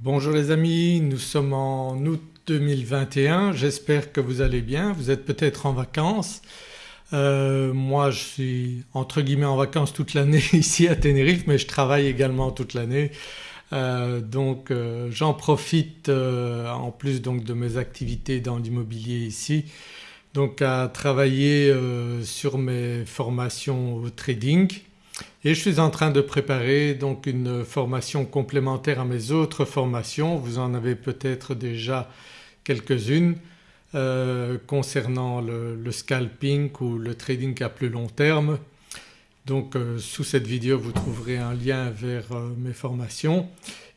Bonjour les amis, nous sommes en août 2021, j'espère que vous allez bien, vous êtes peut-être en vacances. Euh, moi je suis entre guillemets en vacances toute l'année ici à Tenerife mais je travaille également toute l'année. Euh, donc euh, j'en profite en plus donc de mes activités dans l'immobilier ici. Donc à travailler sur mes formations au trading et je suis en train de préparer donc une formation complémentaire à mes autres formations, vous en avez peut-être déjà quelques-unes euh, concernant le, scalping ou le trading à plus long terme. Donc euh, sous cette vidéo vous trouverez un lien vers euh, mes formations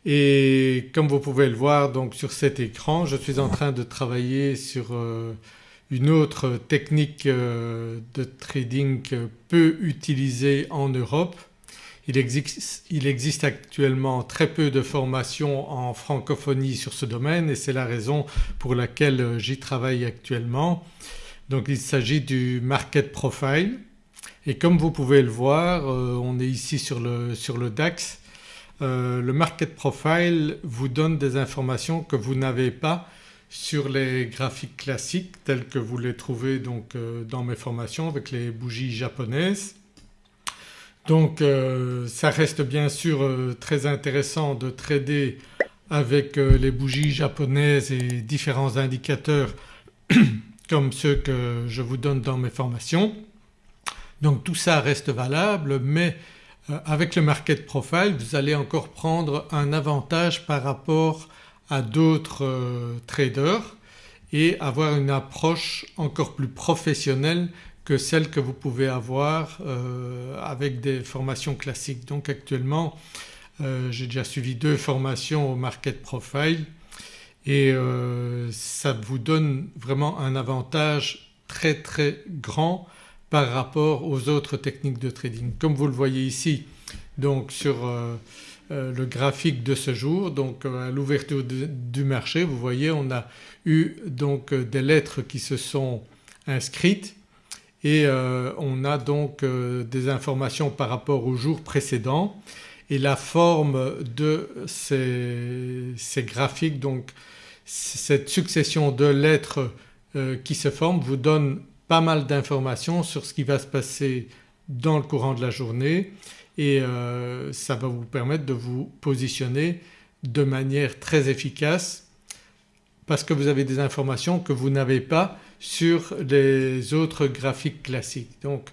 et comme vous pouvez le voir donc sur cet écran je suis en train de travailler sur une autre technique euh, de trading peu utilisée en Europe. Il existe, actuellement très peu de formations en francophonie sur ce domaine et c'est la raison pour laquelle j'y travaille actuellement. Donc il s'agit du market profile et comme vous pouvez le voir euh, on est ici sur le, sur le DAX. Euh, le market profile vous donne des informations que vous n'avez pas sur les graphiques classiques tels que vous les trouvez donc euh, dans mes formations avec les bougies japonaises. Donc euh, ça reste bien sûr euh, très intéressant de trader avec les bougies japonaises et différents indicateurs comme ceux que je vous donne dans mes formations. Donc tout ça reste valable mais avec le market profile vous allez encore prendre un avantage par rapport à d'autres euh, traders et avoir une approche encore plus professionnelle que celle que vous pouvez avoir euh, avec des formations classiques. Donc actuellement euh, j'ai déjà suivi deux formations au market profile et ça vous donne vraiment un avantage très très grand par rapport aux autres techniques de trading. Comme vous le voyez ici donc sur le graphique de ce jour. Donc euh, à l'ouverture du marché vous voyez on a eu donc euh, des lettres qui se sont inscrites et on a donc des informations par rapport au jour précédent et la forme de ces, graphiques donc cette succession de lettres qui se forment vous donne pas mal d'informations sur ce qui va se passer dans le courant de la journée et euh, ça va vous permettre de vous positionner de manière très efficace parce que vous avez des informations que vous n'avez pas sur les autres graphiques classiques. Donc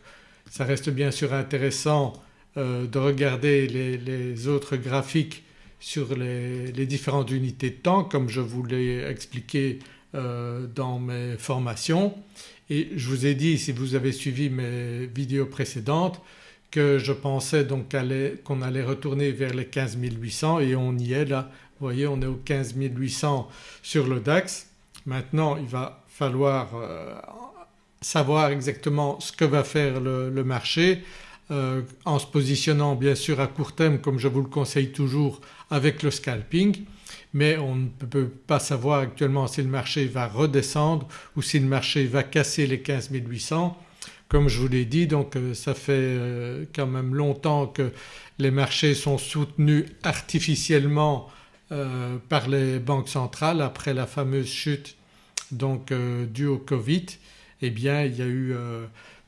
ça reste bien sûr intéressant euh, de regarder les, autres graphiques sur les, différentes unités de temps comme je vous l'ai expliqué euh, dans mes formations et je vous ai dit si vous avez suivi mes vidéos précédentes que je pensais donc qu'on allait retourner vers les 15 800 et on y est là. Vous voyez on est au 15 800 sur le DAX. Maintenant il va falloir euh, savoir exactement ce que va faire le, marché euh, en se positionnant bien sûr à court terme comme je vous le conseille toujours avec le scalping mais on ne peut pas savoir actuellement si le marché va redescendre ou si le marché va casser les 15 800 comme je vous l'ai dit donc euh, ça fait euh, quand même longtemps que les marchés sont soutenus artificiellement euh, par les banques centrales après la fameuse chute donc due au Covid. Eh bien il y a eu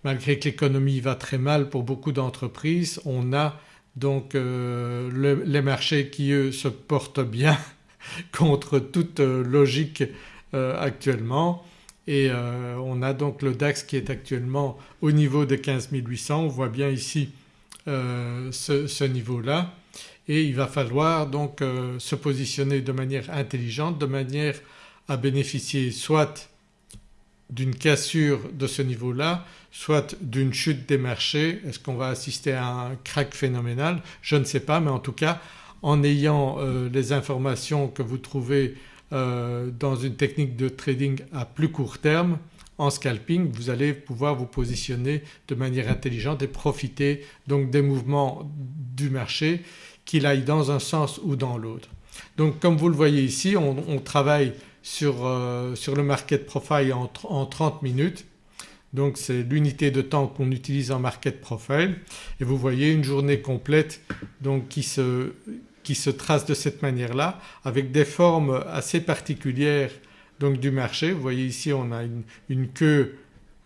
malgré que l'économie va très mal pour beaucoup d'entreprises on a donc les marchés qui eux se portent bien contre toute logique actuellement et euh, on a donc le DAX qui est actuellement au niveau de 15 800, on voit bien ici euh, ce, niveau-là. Et il va falloir donc euh, se positionner de manière intelligente de manière à bénéficier soit d'une cassure de ce niveau-là, soit d'une chute des marchés. Est-ce qu'on va assister à un crack phénoménal? Je ne sais pas mais en tout cas en ayant les informations que vous trouvez euh, dans une technique de trading à plus court terme en scalping vous allez pouvoir vous positionner de manière intelligente et profiter donc des mouvements du marché qu'il aille dans un sens ou dans l'autre. Donc comme vous le voyez ici on, travaille sur, euh, sur, le market profile en, en 30 minutes donc c'est l'unité de temps qu'on utilise en market profile et vous voyez une journée complète donc qui se, qui se trace de cette manière-là avec des formes assez particulières donc du marché. Vous voyez ici on a une, queue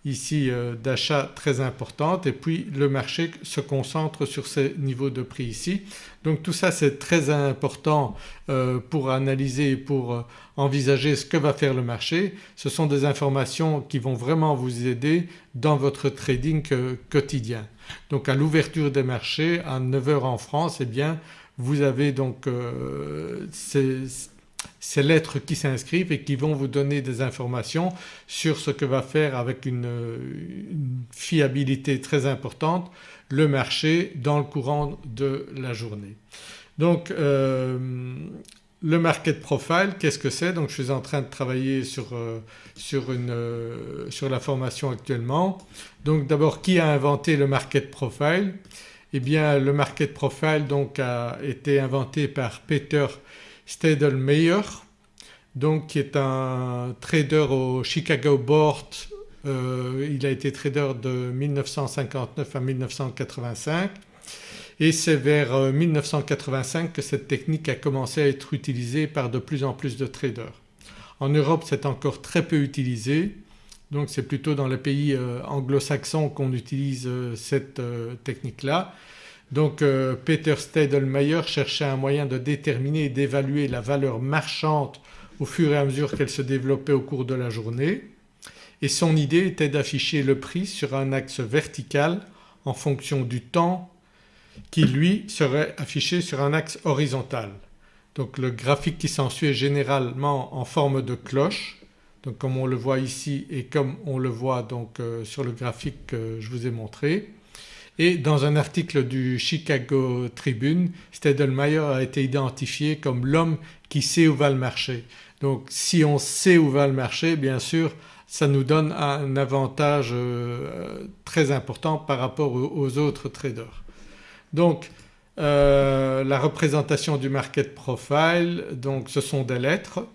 ici euh, d'achat très importante et puis le marché se concentre sur ces niveaux de prix ici. Donc tout ça c'est très important euh, pour analyser et pour euh, envisager ce que va faire le marché. Ce sont des informations qui vont vraiment vous aider dans votre trading quotidien. Donc à l'ouverture des marchés à 9h en France eh bien vous avez donc ces, ces lettres qui s'inscrivent et qui vont vous donner des informations sur ce que va faire avec une, fiabilité très importante le marché dans le courant de la journée. Donc euh, le market profile qu'est-ce que c'est? Donc je suis en train de travailler sur, euh, sur, une, euh, sur la formation actuellement. Donc d'abord qui a inventé le market profile? Eh bien le market profile donc a été inventé par Peter Stadelmeyer donc qui est un trader au Chicago Board, euh, il a été trader de 1959 à 1985 et c'est vers 1985 euh, que cette technique a commencé à être utilisée par de plus en plus de traders. En Europe c'est encore très peu utilisé donc c'est plutôt dans les pays euh, anglo-saxons qu'on utilise cette technique-là. Donc Peter Stadelmeyer cherchait un moyen de déterminer et d'évaluer la valeur marchande au fur et à mesure qu'elle se développait au cours de la journée et son idée était d'afficher le prix sur un axe vertical en fonction du temps qui lui serait affiché sur un axe horizontal. Donc le graphique qui s'ensuit est généralement en forme de cloche donc comme on le voit ici et comme on le voit donc euh, sur le graphique que je vous ai montré. Et dans un article du Chicago Tribune, Stedelmeyer a été identifié comme l'homme qui sait où va le marché. Donc si on sait où va le marché bien sûr ça nous donne un avantage euh, très important par rapport aux, autres traders. Donc euh, la représentation du market profile donc ce sont des lettres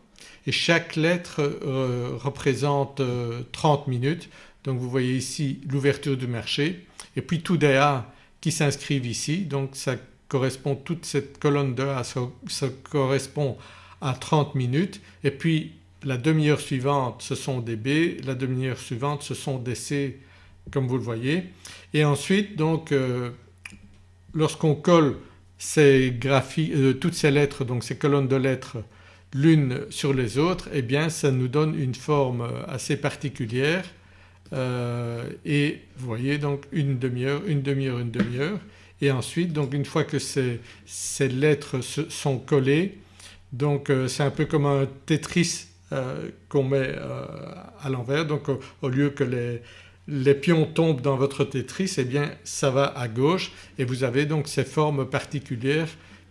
et chaque lettre euh, représente 30 minutes. Donc vous voyez ici l'ouverture du marché. Et puis tout des A qui s'inscrivent ici. Donc ça correspond toute cette colonne de A ça correspond à 30 minutes. Et puis la demi-heure suivante ce sont des B, la demi-heure suivante ce sont des C comme vous le voyez. Et ensuite donc euh, lorsqu'on colle ces graphiques, euh, toutes ces lettres donc ces colonnes de lettres l'une sur les autres eh bien ça nous donne une forme assez particulière. Euh, et vous voyez donc une demi-heure, une demi-heure, une demi-heure. Et ensuite donc une fois que ces, ces lettres sont collées donc euh, c'est un peu comme un Tetris euh, qu'on met euh, à l'envers. Donc au lieu que les, les, pions tombent dans votre Tetris eh bien ça va à gauche. Et vous avez donc ces formes particulières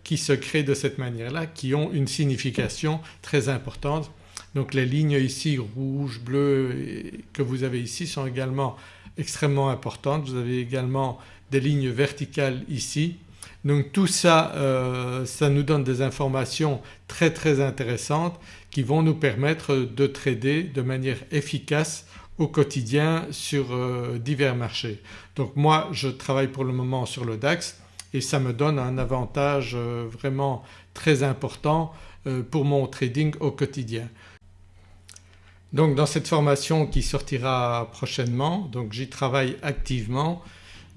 qui se créent de cette manière-là qui ont une signification très importante. Donc les lignes ici rouges, bleues que vous avez ici sont également extrêmement importantes. Vous avez également des lignes verticales ici donc tout ça, euh, ça nous donne des informations très très intéressantes qui vont nous permettre de trader de manière efficace au quotidien sur euh, divers marchés. Donc moi je travaille pour le moment sur le DAX et ça me donne un avantage euh, vraiment très important pour mon trading au quotidien. Donc dans cette formation qui sortira prochainement, donc j'y travaille activement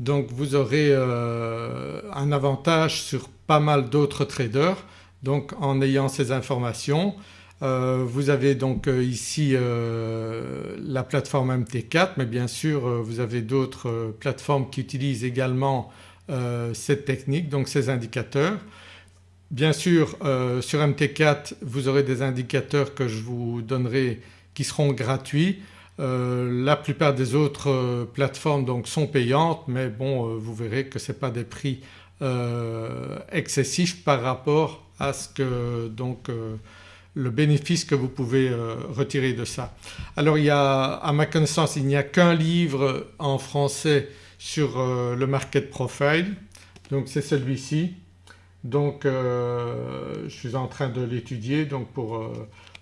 donc vous aurez euh, un avantage sur pas mal d'autres traders donc en ayant ces informations. Euh, vous avez donc euh, ici la plateforme MT4 mais bien sûr vous avez d'autres plateformes qui utilisent également cette technique donc ces indicateurs. Bien sûr sur MT4 vous aurez des indicateurs que je vous donnerai qui seront gratuits euh, la plupart des autres euh, plateformes donc sont payantes mais bon euh, vous verrez que ce n'est pas des prix excessifs par rapport à ce que donc le bénéfice que vous pouvez retirer de ça. Alors il y a à ma connaissance il n'y a qu'un livre en français sur le market profile donc c'est celui-ci. Donc je suis en train de l'étudier donc pour,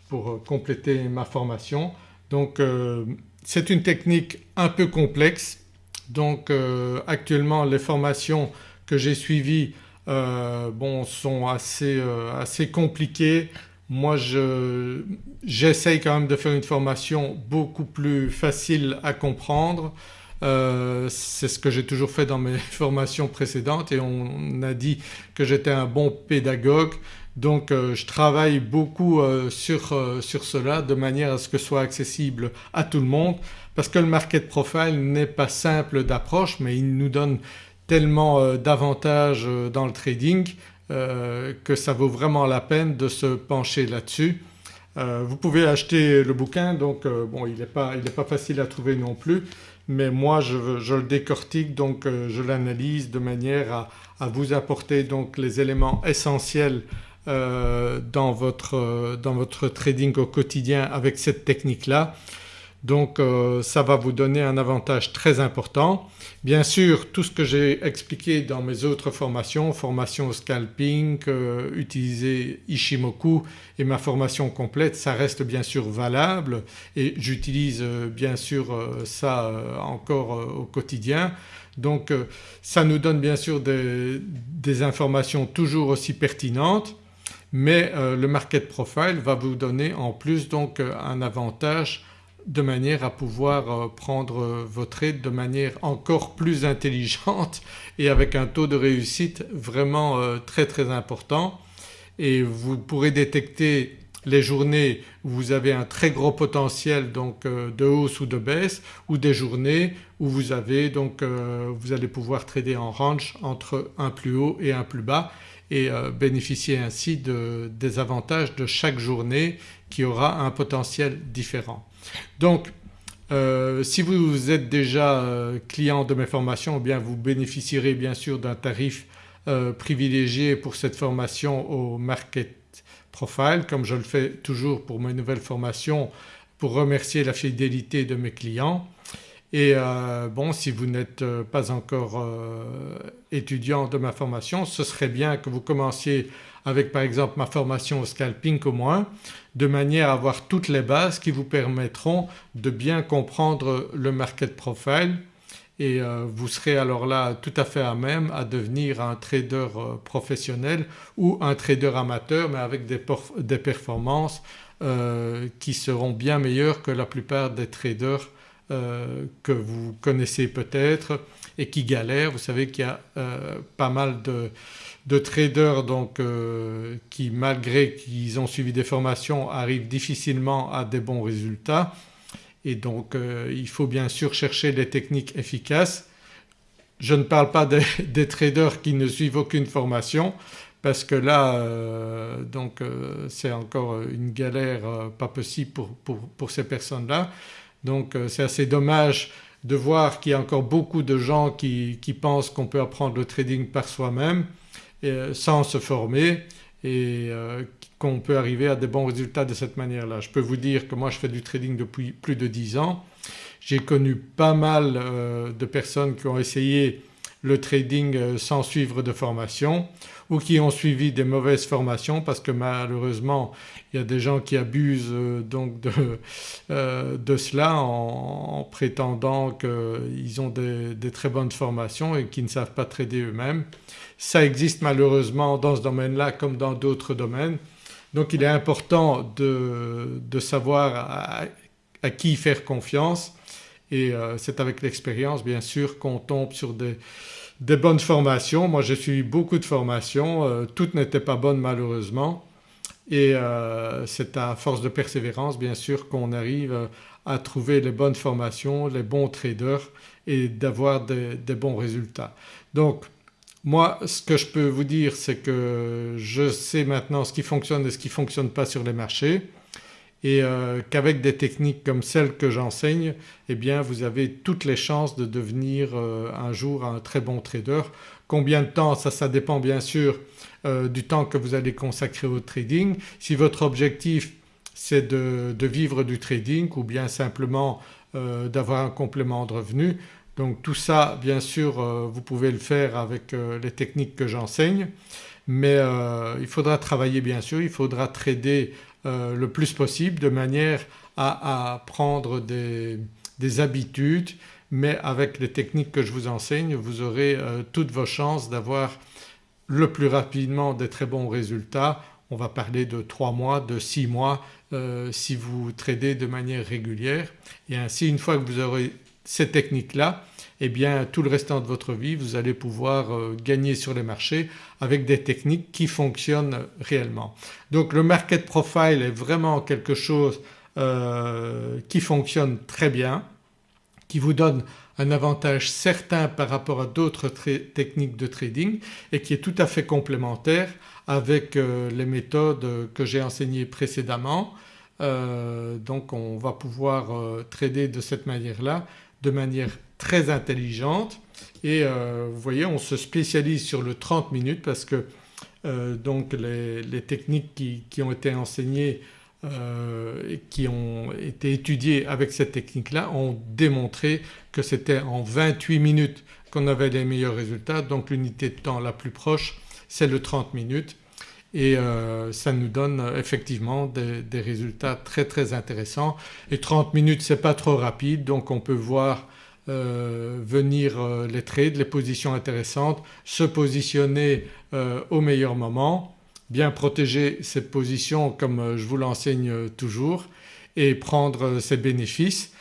pour compléter ma formation. Donc euh, c'est une technique un peu complexe donc euh, actuellement les formations que j'ai suivies bon, sont assez, assez compliqués. Moi j'essaye quand même de faire une formation beaucoup plus facile à comprendre. C'est ce que j'ai toujours fait dans mes formations précédentes et on a dit que j'étais un bon pédagogue donc euh, je travaille beaucoup euh, sur, euh, sur, cela de manière à ce que ce soit accessible à tout le monde parce que le market profile n'est pas simple d'approche mais il nous donne tellement d'avantages dans le trading que ça vaut vraiment la peine de se pencher là-dessus. vous pouvez acheter le bouquin donc bon il n'est pas, pas, facile à trouver non plus mais moi je, le décortique donc je l'analyse de manière à, à, vous apporter donc les éléments essentiels euh, dans, votre, euh, dans, votre, trading au quotidien avec cette technique-là. Donc euh, ça va vous donner un avantage très important. Bien sûr tout ce que j'ai expliqué dans mes autres formations, formation scalping, utiliser Ishimoku et ma formation complète ça reste bien sûr valable et j'utilise bien sûr ça encore au quotidien. Donc ça nous donne bien sûr des, des informations toujours aussi pertinentes mais euh, le market profile va vous donner en plus donc euh, un avantage de manière à pouvoir euh, prendre vos trades de manière encore plus intelligente et avec un taux de réussite vraiment très très important. Et vous pourrez détecter les journées où vous avez un très gros potentiel donc de hausse ou de baisse ou des journées où vous avez donc vous allez pouvoir trader en range entre un plus haut et un plus bas et euh, bénéficier ainsi des avantages de chaque journée qui aura un potentiel différent. Donc euh, si vous êtes déjà euh, client de mes formations vous bénéficierez bien sûr d'un tarif privilégié pour cette formation au Market Profile comme je le fais toujours pour mes nouvelles formations pour remercier la fidélité de mes clients. Et euh, bon si vous n'êtes euh, pas encore euh, étudiant de ma formation ce serait bien que vous commenciez avec par exemple ma formation au scalping au moins de manière à avoir toutes les bases qui vous permettront de bien comprendre le market profile. Et vous serez alors là tout à fait à même à devenir un trader professionnel ou un trader amateur mais avec des, des performances qui seront bien meilleures que la plupart des traders euh, que vous connaissez peut-être et qui galèrent. Vous savez qu'il y a euh, pas mal de, traders donc euh, qui malgré qu'ils ont suivi des formations arrivent difficilement à des bons résultats et donc il faut bien sûr chercher des techniques efficaces. Je ne parle pas des, traders qui ne suivent aucune formation parce que là donc c'est encore une galère pas possible pour, pour ces personnes-là. Donc euh, c'est assez dommage de voir qu'il y a encore beaucoup de gens qui, pensent qu'on peut apprendre le trading par soi-même euh, sans se former et euh, qu'on peut arriver à des bons résultats de cette manière-là. Je peux vous dire que moi je fais du trading depuis plus de 10 ans. J'ai connu pas mal de personnes qui ont essayé le trading sans suivre de formation ou qui ont suivi des mauvaises formations parce que malheureusement il y a des gens qui abusent euh, donc de, euh, de cela en, prétendant qu'ils ont des, des, très bonnes formations et qui ne savent pas trader eux-mêmes. Ça existe malheureusement dans ce domaine-là comme dans d'autres domaines. Donc il est important de, de savoir à, qui faire confiance et euh, c'est avec l'expérience bien sûr qu'on tombe sur des, des bonnes formations. Moi j'ai suivi beaucoup de formations, euh, toutes n'étaient pas bonnes malheureusement et euh, c'est à force de persévérance bien sûr qu'on arrive à trouver les bonnes formations, les bons traders et d'avoir des, bons résultats. Donc moi ce que je peux vous dire c'est que je sais maintenant ce qui fonctionne et ce qui ne fonctionne pas sur les marchés et euh, qu'avec des techniques comme celles que j'enseigne eh bien vous avez toutes les chances de devenir euh, un jour un très bon trader. Combien de temps? Ça, ça dépend bien sûr euh, du temps que vous allez consacrer au trading. Si votre objectif c'est de, vivre du trading ou bien simplement d'avoir un complément de revenu donc tout ça bien sûr vous pouvez le faire avec les techniques que j'enseigne mais il faudra travailler bien sûr, il faudra trader euh, le plus possible de manière à, prendre des, habitudes mais avec les techniques que je vous enseigne vous aurez euh, toutes vos chances d'avoir le plus rapidement des très bons résultats. On va parler de 3 mois, de 6 mois euh, si vous tradez de manière régulière et ainsi une fois que vous aurez ces techniques-là eh bien tout le restant de votre vie vous allez pouvoir euh, gagner sur les marchés avec des techniques qui fonctionnent réellement. Donc le market profile est vraiment quelque chose euh, qui fonctionne très bien, qui vous donne un avantage certain par rapport à d'autres techniques de trading et qui est tout à fait complémentaire avec euh, les méthodes que j'ai enseignées précédemment. Donc on va pouvoir trader de cette manière-là de manière très intelligente. Et vous voyez on se spécialise sur le 30 minutes parce que donc les, techniques qui, ont été enseignées euh, qui ont été étudiés avec cette technique-là ont démontré que c'était en 28 minutes qu'on avait les meilleurs résultats. Donc l'unité de temps la plus proche c'est le 30 minutes et euh, ça nous donne effectivement des, résultats très très intéressants. Et 30 minutes c'est pas trop rapide. Donc on peut voir euh, venir les trades, les positions intéressantes, se positionner au meilleur moment bien protéger cette position comme euh, je vous l'enseigne euh, toujours et prendre euh, ses bénéfices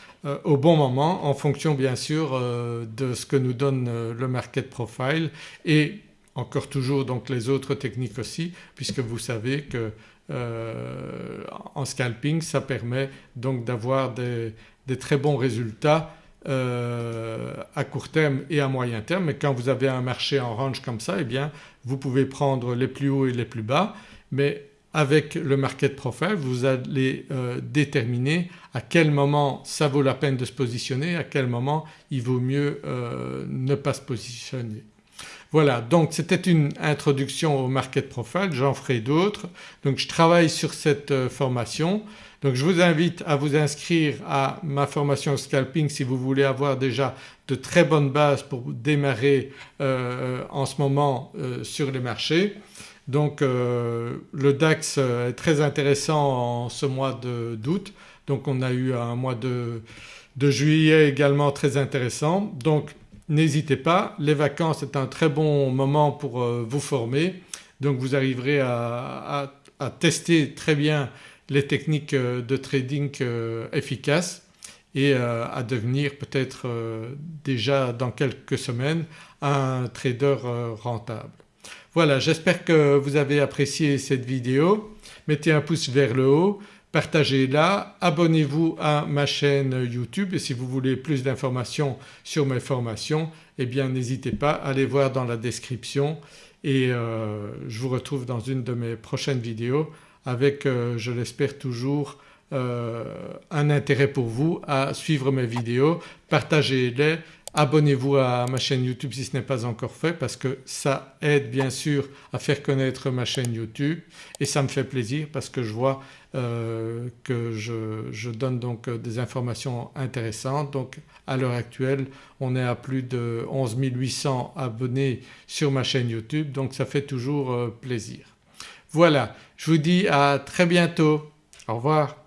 au bon moment en fonction bien sûr de ce que nous donne le market profile et encore toujours donc les autres techniques aussi puisque vous savez que en scalping ça permet donc d'avoir des, très bons résultats à court terme et à moyen terme mais quand vous avez un marché en range comme ça eh bien vous pouvez prendre les plus hauts et les plus bas mais avec le market profile vous allez euh, déterminer à quel moment ça vaut la peine de se positionner, à quel moment il vaut mieux euh, ne pas se positionner. Voilà donc c'était une introduction au market profile, j'en ferai d'autres. Donc je travaille sur cette euh, formation. Donc je vous invite à vous inscrire à ma formation scalping si vous voulez avoir déjà de très bonnes bases pour démarrer en ce moment sur les marchés. Donc euh, le DAX est très intéressant en ce mois d'août donc on a eu un mois de, juillet également très intéressant donc n'hésitez pas les vacances est un très bon moment pour euh, vous former donc vous arriverez à, tester très bien les techniques euh, de trading efficaces et à devenir peut-être déjà dans quelques semaines un trader rentable. Voilà j'espère que vous avez apprécié cette vidéo. Mettez un pouce vers le haut, partagez-la, abonnez-vous à ma chaîne YouTube et si vous voulez plus d'informations sur mes formations eh bien n'hésitez pas à aller voir dans la description et euh, je vous retrouve dans une de mes prochaines vidéos avec euh, je l'espère toujours euh, un intérêt pour vous à suivre mes vidéos, partagez-les, Abonnez-vous à ma chaîne YouTube si ce n'est pas encore fait parce que ça aide bien sûr à faire connaître ma chaîne YouTube et ça me fait plaisir parce que je vois euh, que je, donne donc euh, des informations intéressantes. Donc à l'heure actuelle on est à plus de 11 800 abonnés sur ma chaîne YouTube donc ça fait toujours euh, plaisir. Voilà je vous dis à très bientôt. Au revoir.